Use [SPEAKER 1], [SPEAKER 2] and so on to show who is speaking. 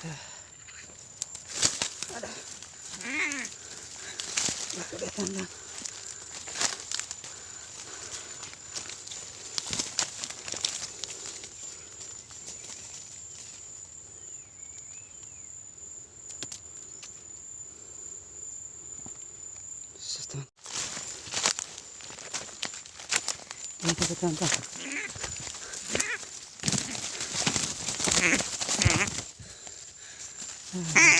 [SPEAKER 1] あらこれ
[SPEAKER 2] だん
[SPEAKER 3] だんだんだんだんだ Ah.